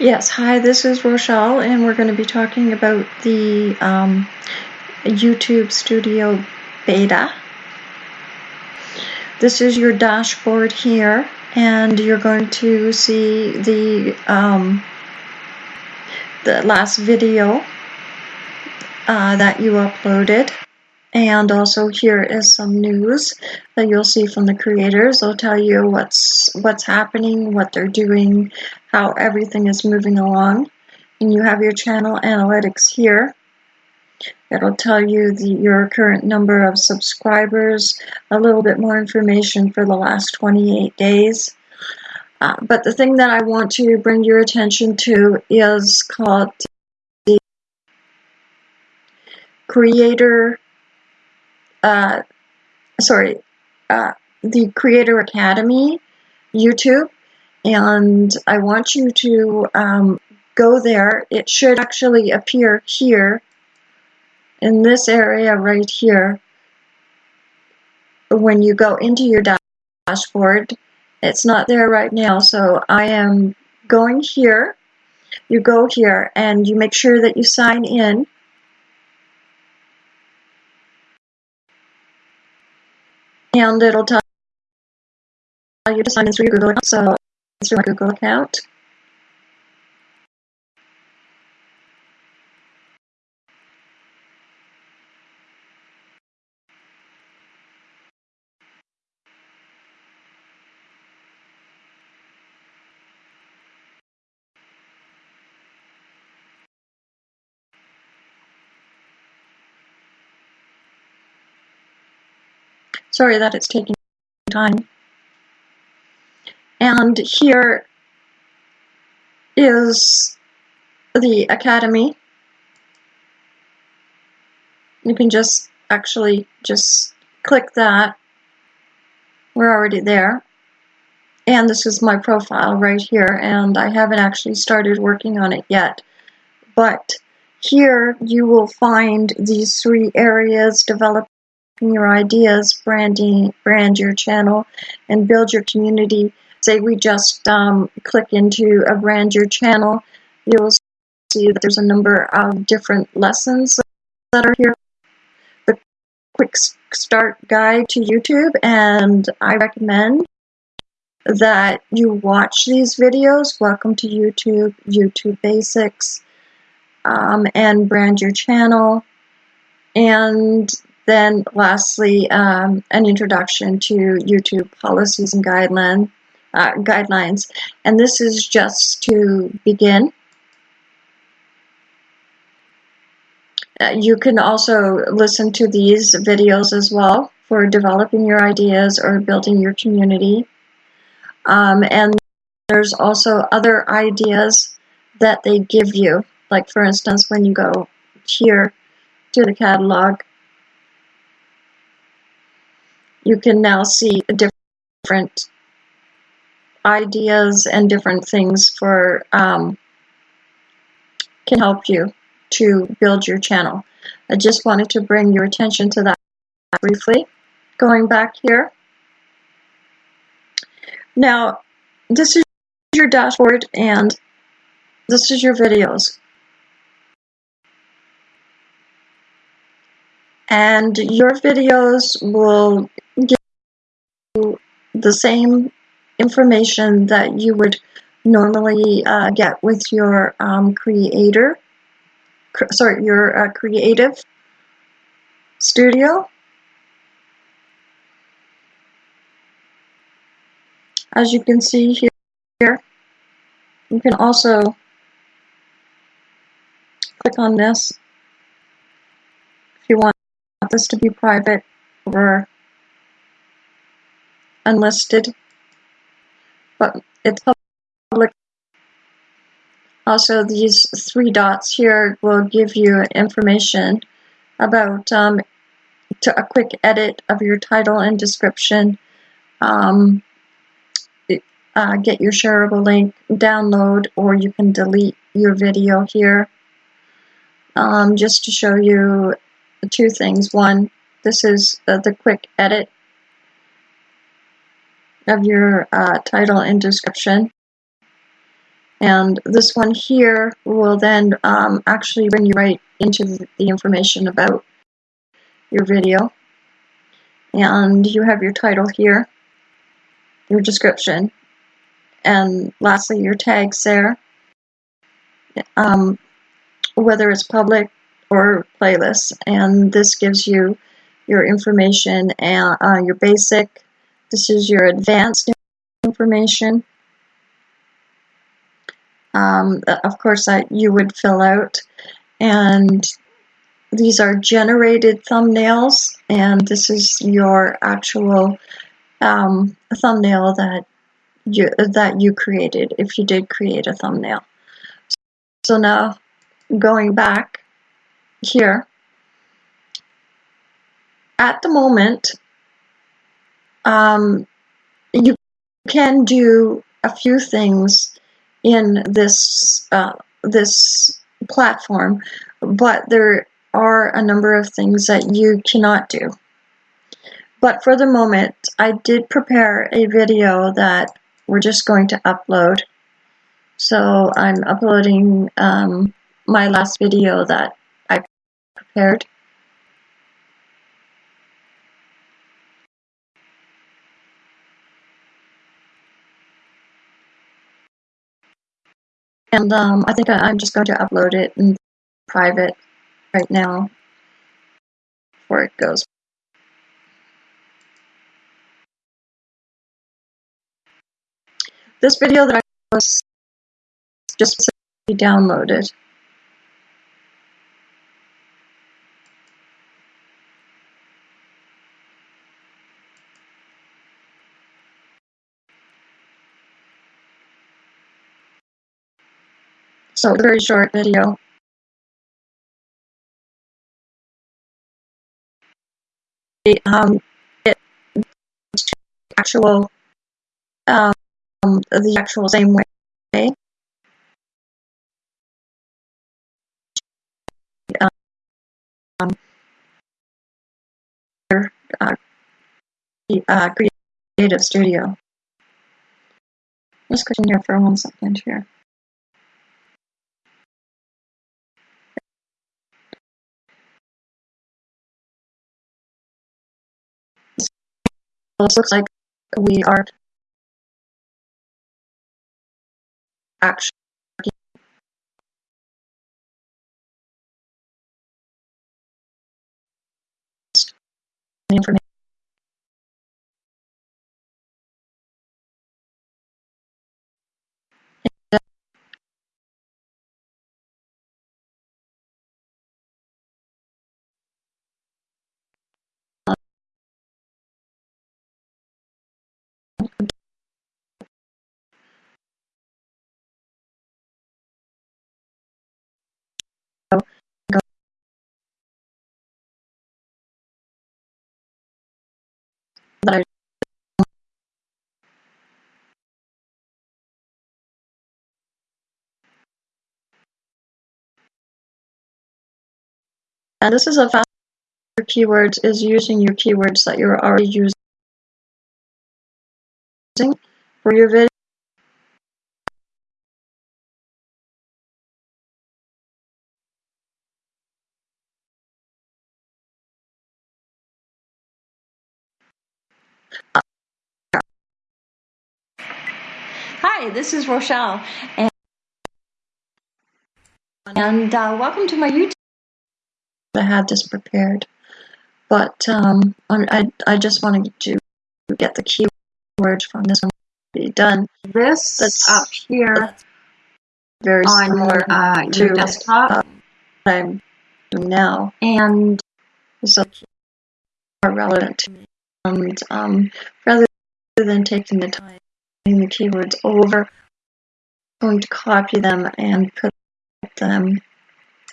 Yes, hi, this is Rochelle, and we're going to be talking about the um, YouTube Studio Beta. This is your dashboard here, and you're going to see the um, the last video uh, that you uploaded. And also here is some news that you'll see from the creators. They'll tell you what's what's happening, what they're doing, how everything is moving along. And you have your channel analytics here. It'll tell you the, your current number of subscribers, a little bit more information for the last 28 days. Uh, but the thing that I want to bring your attention to is called the Creator uh, sorry, uh, the Creator Academy YouTube, and I want you to um, go there. It should actually appear here in this area right here when you go into your dashboard. It's not there right now, so I am going here. You go here and you make sure that you sign in and it'll tell you to sign in through your Google account. So it's through my Google account. Sorry that it's taking time. And here is the Academy. You can just actually just click that. We're already there. And this is my profile right here, and I haven't actually started working on it yet. But here you will find these three areas, develop your ideas, branding, brand your channel, and build your community. Say we just um, click into a brand your channel, you'll see that there's a number of different lessons that are here. The quick start guide to YouTube, and I recommend that you watch these videos. Welcome to YouTube, YouTube Basics, um, and brand your channel. And then lastly, um, an introduction to YouTube policies and guideline, uh, guidelines. And this is just to begin. Uh, you can also listen to these videos as well for developing your ideas or building your community. Um, and there's also other ideas that they give you. Like for instance, when you go here to the catalog, you can now see different ideas and different things for um, can help you to build your channel. I just wanted to bring your attention to that briefly. Going back here. Now, this is your dashboard and this is your videos. And your videos will give you the same information that you would normally uh, get with your um, creator, cr sorry, your uh, creative studio. As you can see here, you can also click on this if you want this to be private or unlisted, but it's public. Also, these three dots here will give you information about um, to a quick edit of your title and description, um, uh, get your shareable link, download, or you can delete your video here. Um, just to show you two things. One, this is uh, the quick edit of your uh, title and description. And this one here will then um, actually bring you right into the information about your video. And you have your title here, your description, and lastly your tags there. Um, whether it's public or playlist. And this gives you your information and uh, your basic. This is your advanced information. Um, of course, that you would fill out. And these are generated thumbnails, and this is your actual um, thumbnail that you that you created if you did create a thumbnail. So now going back here, at the moment, um, you can do a few things in this uh, this platform, but there are a number of things that you cannot do. But for the moment, I did prepare a video that we're just going to upload. So I'm uploading um, my last video that And um, I think I, am just going to upload it in private right now before it goes. This video that I was just downloaded. So a very short video. Um, it actual um, the actual same way. Um, uh, uh, creative studio. Just click in here for one second here. This looks like we are actually information that I and this is a faster keywords is using your keywords that you're already using for your video. Hi, this is Rochelle, and, and uh, welcome to my YouTube. I had this prepared, but um, I, I just wanted to get the keywords from this one be done. This that's up here, very on similar uh, to your desktop, uh, what I'm doing now, and so are relevant to me. And um, rather than taking the time the keywords over, I'm going to copy them and put them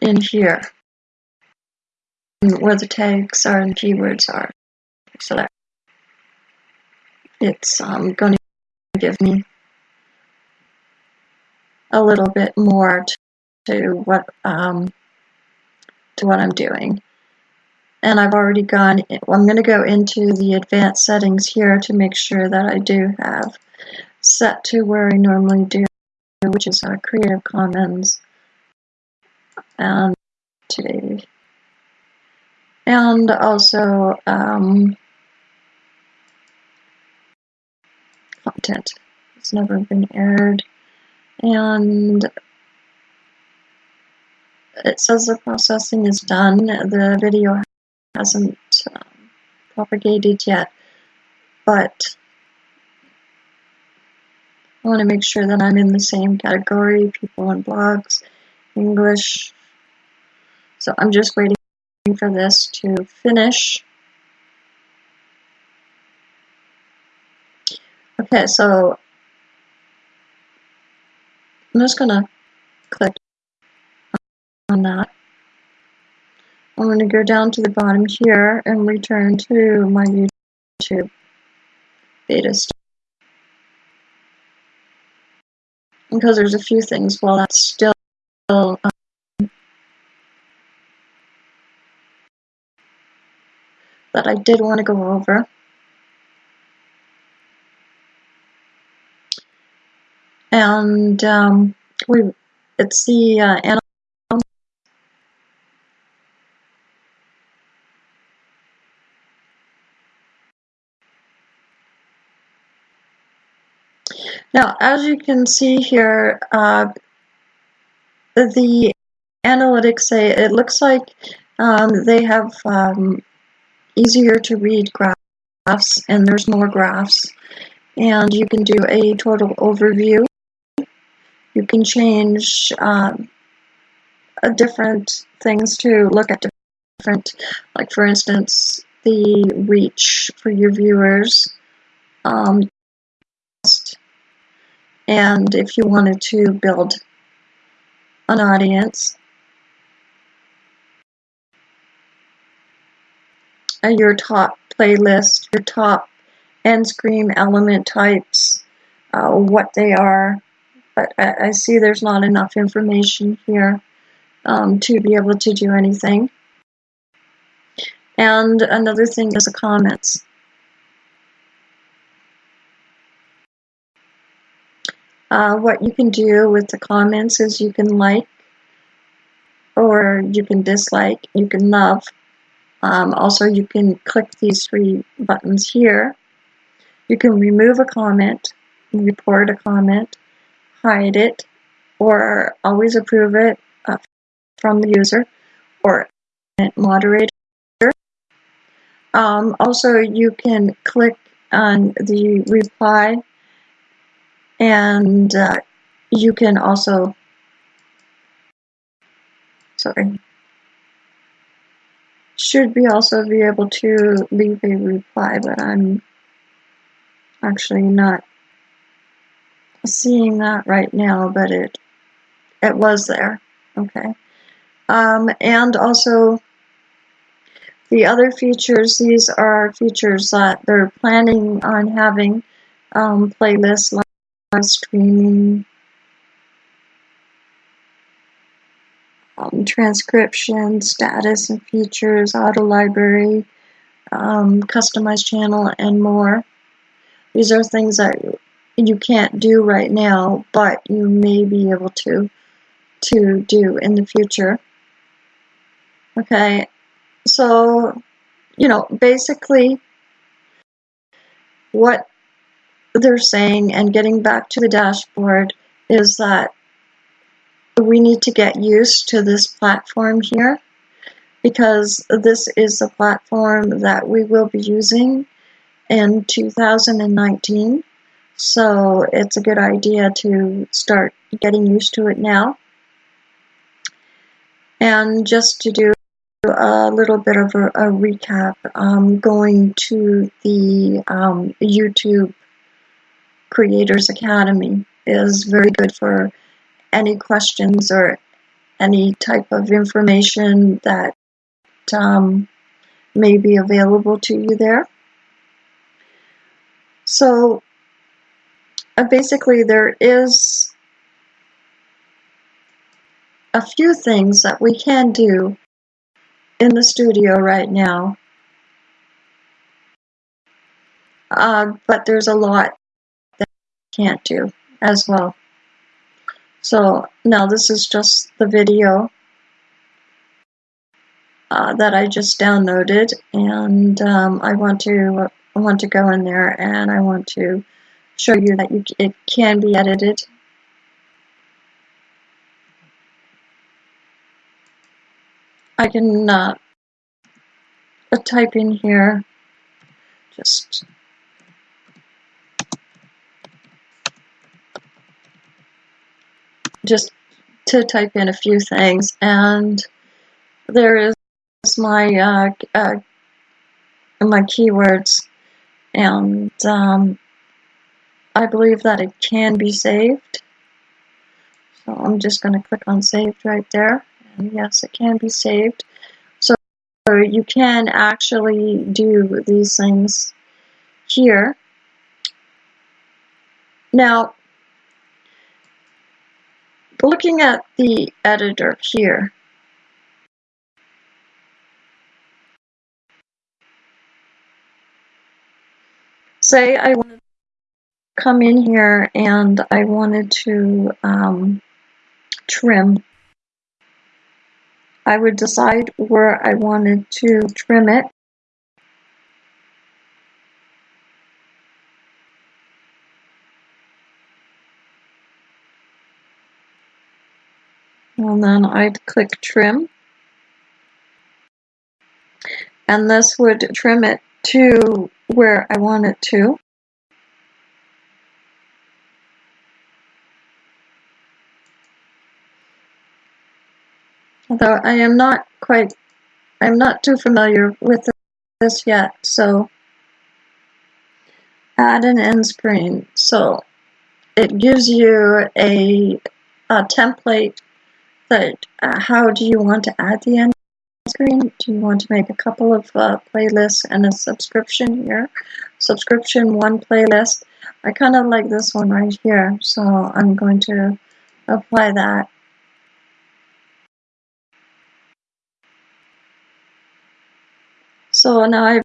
in here where the tags are and keywords are. So that it's um, going to give me a little bit more to, to what um, to what I'm doing. And I've already gone, I'm going to go into the advanced settings here to make sure that I do have set to where I normally do which is uh, Creative Commons, and today, and also um, It's never been aired, and it says the processing is done. The video hasn't um, propagated yet, but I want to make sure that I'm in the same category, people and blogs, English. So I'm just waiting for this to finish. Okay, so I'm just to click on that. I'm to go down to the bottom here and return to my YouTube beta because there's a few things while that's still um, that I did want to go over. And um, we, it's the uh, Now, as you can see here, uh, the analytics say it looks like um, they have um, easier to read graphs and there's more graphs. And you can do a total overview. You can change um, different things to look at different, like for instance, the reach for your viewers. Um, and if you wanted to build an audience, your top playlist, your top end screen element types, uh, what they are. I, I, see there's not enough information here um, to be able to do anything. And another thing is the comments. Uh, what you can do with the comments is you can like or you can dislike, you can love. Um, also, you can click these three buttons here. You can remove a comment, report a comment, hide it, or always approve it uh, from the user, or moderator. Um, also, you can click on the reply and uh, you can also sorry should be also be able to leave a reply but I'm actually not seeing that right now but it it was there okay um, and also the other features these are features that they're planning on having um, playlists live streaming, um, transcription, status and features, audio library, um, customized channel, and more. These are things that you can't do right now, but you may be able to to do in the future. Okay, so you know, basically, what they're saying and getting back to the dashboard is that we need to get used to this platform here because this is the platform that we will be using in 2019 so it's a good idea to start getting used to it now and just to do a little bit of a, a recap um, going to the um, YouTube Creators Academy is very good for any questions or any type of information that um, may be available to you there. So uh, basically there is a few things that we can do in the studio right now. Uh, but there's a lot that we can't do as well. So now this is just the video uh, that I just downloaded and um, I want to I want to go in there and I want to show you that you, it can be edited. I can uh, type in here just just to type in a few things and there is my uh, uh, my keywords and um, I believe that it can be saved. So I'm just going to click on saved right there. And yes it can be saved. So you can actually do these things here. Now looking at the editor here. Say I wanted to come in here and I wanted to um, trim, I would decide where I wanted to trim it. And then I'd click trim. And this would trim it to where I want it to. Although I am not quite, I'm not too familiar with this yet, so add an end screen. So it gives you a, a template that uh, how do you want to add the end screen. Do you want to make a couple of uh, playlists and a subscription here? Subscription one playlist. I kind of like this one right here, so I'm going to apply that. So now I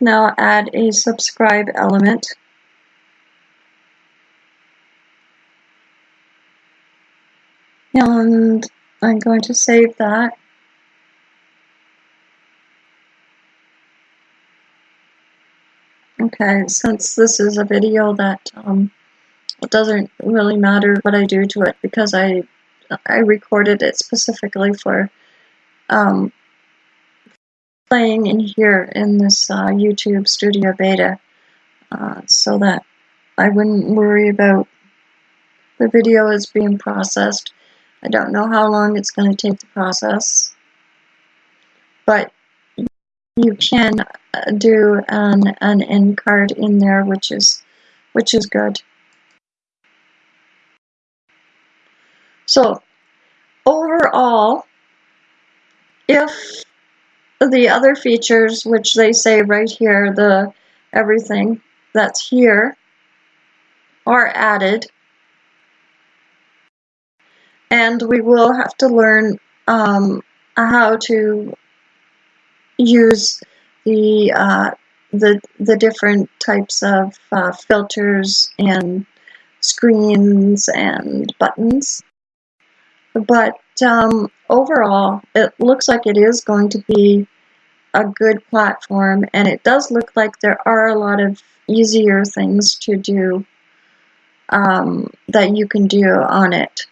now add a subscribe element. And I'm going to save that. Okay, since this is a video that um, it doesn't really matter what I do to it because I I recorded it specifically for um, playing in here in this uh, YouTube Studio Beta uh, so that I wouldn't worry about the video is being processed. I don't know how long it's going to take to process, but you can uh, do an, an end card in there, which is, which is good. So overall, if the other features, which they say right here, the everything that's here, are added, and we will have to learn um, how to use the uh, the the different types of uh, filters and screens and buttons. But um, overall, it looks like it is going to be a good platform, and it does look like there are a lot of easier things to do um, that you can do on it.